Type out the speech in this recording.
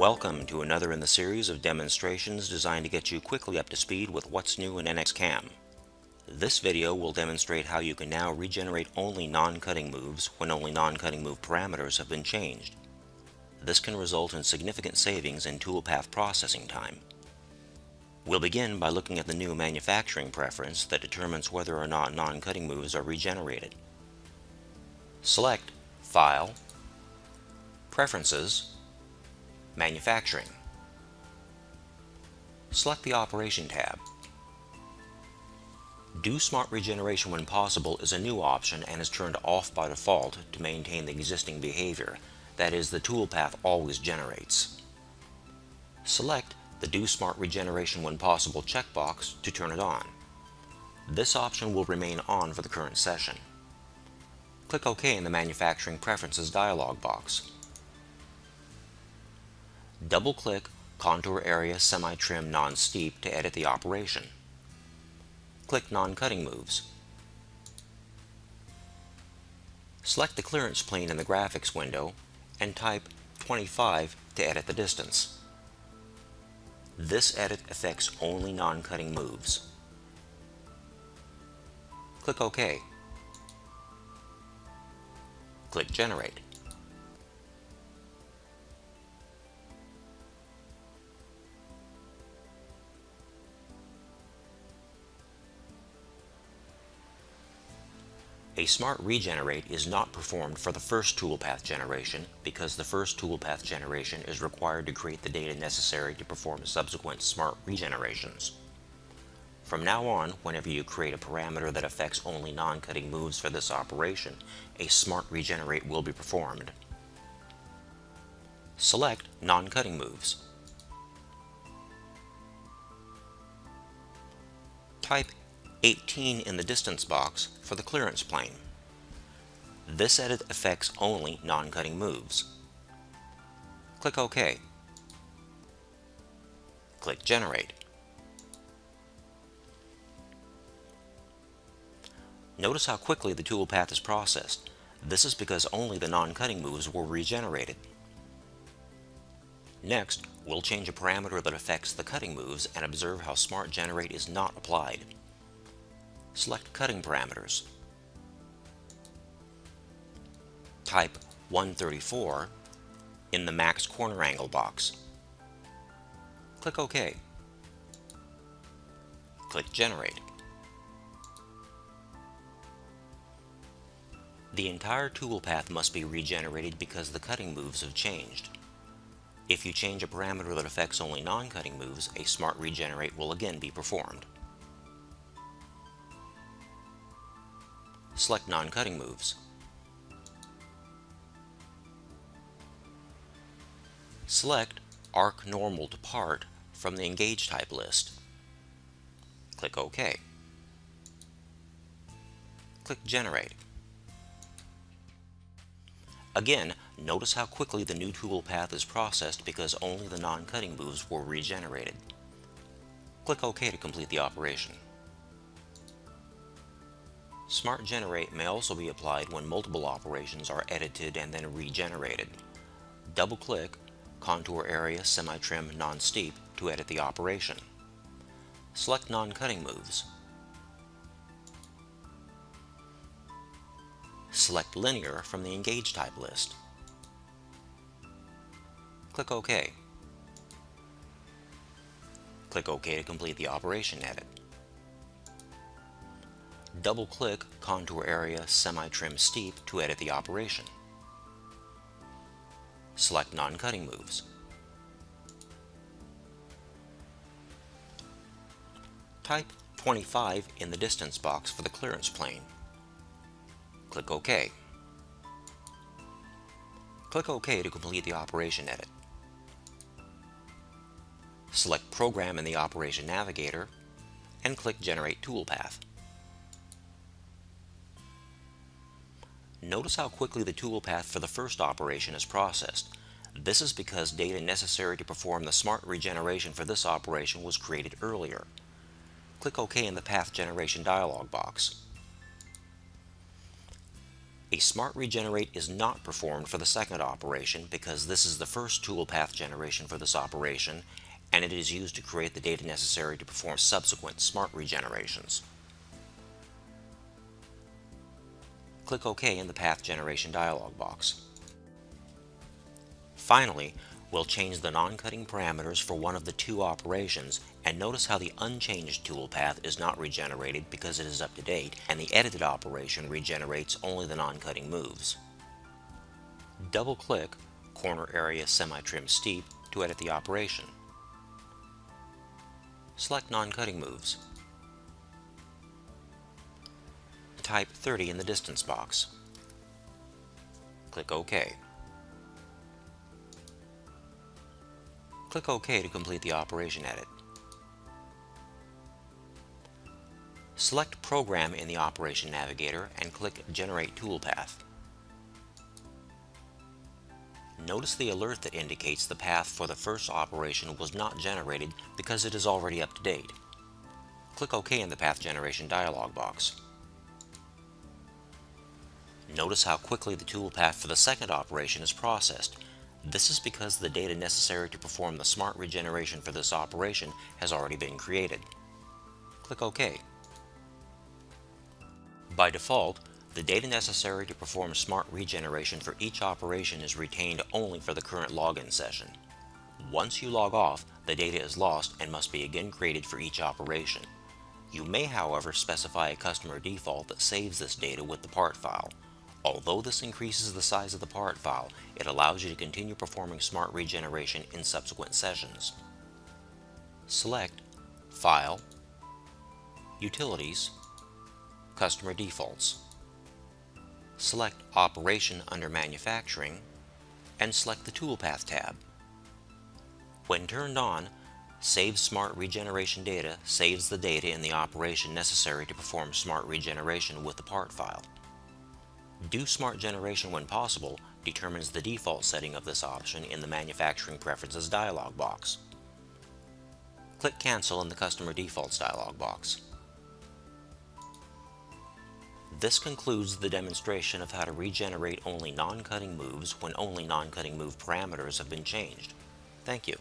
Welcome to another in the series of demonstrations designed to get you quickly up to speed with what's new in NXCAM. This video will demonstrate how you can now regenerate only non-cutting moves when only non-cutting move parameters have been changed. This can result in significant savings in toolpath processing time. We'll begin by looking at the new manufacturing preference that determines whether or not non-cutting moves are regenerated. Select File, Preferences, Manufacturing. Select the Operation tab. Do Smart Regeneration when possible is a new option and is turned off by default to maintain the existing behavior, that is, the toolpath always generates. Select the Do Smart Regeneration when possible checkbox to turn it on. This option will remain on for the current session. Click OK in the Manufacturing Preferences dialog box. Double-click Contour Area Semi-Trim Non-Steep to edit the operation. Click Non-Cutting Moves. Select the clearance plane in the graphics window and type 25 to edit the distance. This edit affects only non-cutting moves. Click OK. Click Generate. A smart regenerate is not performed for the first toolpath generation because the first toolpath generation is required to create the data necessary to perform subsequent smart regenerations. From now on, whenever you create a parameter that affects only non-cutting moves for this operation, a smart regenerate will be performed. Select non-cutting moves. Type 18 in the distance box for the clearance plane. This edit affects only non-cutting moves. Click OK. Click Generate. Notice how quickly the toolpath is processed. This is because only the non-cutting moves were regenerated. Next, we'll change a parameter that affects the cutting moves and observe how Smart Generate is not applied select cutting parameters. Type 134 in the max corner angle box. Click OK. Click Generate. The entire toolpath must be regenerated because the cutting moves have changed. If you change a parameter that affects only non-cutting moves, a smart regenerate will again be performed. Select non-cutting moves. Select Arc Normal to Part from the Engage Type list. Click OK. Click Generate. Again, notice how quickly the new toolpath is processed because only the non-cutting moves were regenerated. Click OK to complete the operation. Smart Generate may also be applied when multiple operations are edited and then regenerated. Double-click Contour Area Semi-Trim Non-Steep to edit the operation. Select Non-Cutting Moves. Select Linear from the Engage Type list. Click OK. Click OK to complete the operation edit double-click Contour Area Semi-Trim Steep to edit the operation. Select Non-Cutting Moves. Type 25 in the distance box for the clearance plane. Click OK. Click OK to complete the operation edit. Select Program in the Operation Navigator and click Generate Toolpath. Notice how quickly the toolpath for the first operation is processed. This is because data necessary to perform the smart regeneration for this operation was created earlier. Click OK in the Path Generation dialog box. A Smart Regenerate is not performed for the second operation because this is the first toolpath generation for this operation and it is used to create the data necessary to perform subsequent Smart Regenerations. Click OK in the Path Generation dialog box. Finally, we'll change the non-cutting parameters for one of the two operations and notice how the unchanged toolpath is not regenerated because it is up to date and the edited operation regenerates only the non-cutting moves. Double-click Contour Area Semi-Trim Steep to edit the operation. Select non-cutting moves. Type 30 in the distance box. Click OK. Click OK to complete the operation edit. Select Program in the Operation Navigator and click Generate Toolpath. Notice the alert that indicates the path for the first operation was not generated because it is already up to date. Click OK in the Path Generation dialog box. Notice how quickly the toolpath for the second operation is processed this is because the data necessary to perform the smart regeneration for this operation has already been created. Click OK. By default, the data necessary to perform smart regeneration for each operation is retained only for the current login session. Once you log off, the data is lost and must be again created for each operation. You may however specify a customer default that saves this data with the part file. Although this increases the size of the part file, it allows you to continue performing smart regeneration in subsequent sessions. Select File, Utilities, Customer Defaults. Select Operation under Manufacturing and select the Toolpath tab. When turned on, Save Smart Regeneration Data saves the data in the operation necessary to perform smart regeneration with the part file. Do Smart Generation when possible determines the default setting of this option in the Manufacturing Preferences dialog box. Click Cancel in the Customer Defaults dialog box. This concludes the demonstration of how to regenerate only non-cutting moves when only non-cutting move parameters have been changed. Thank you.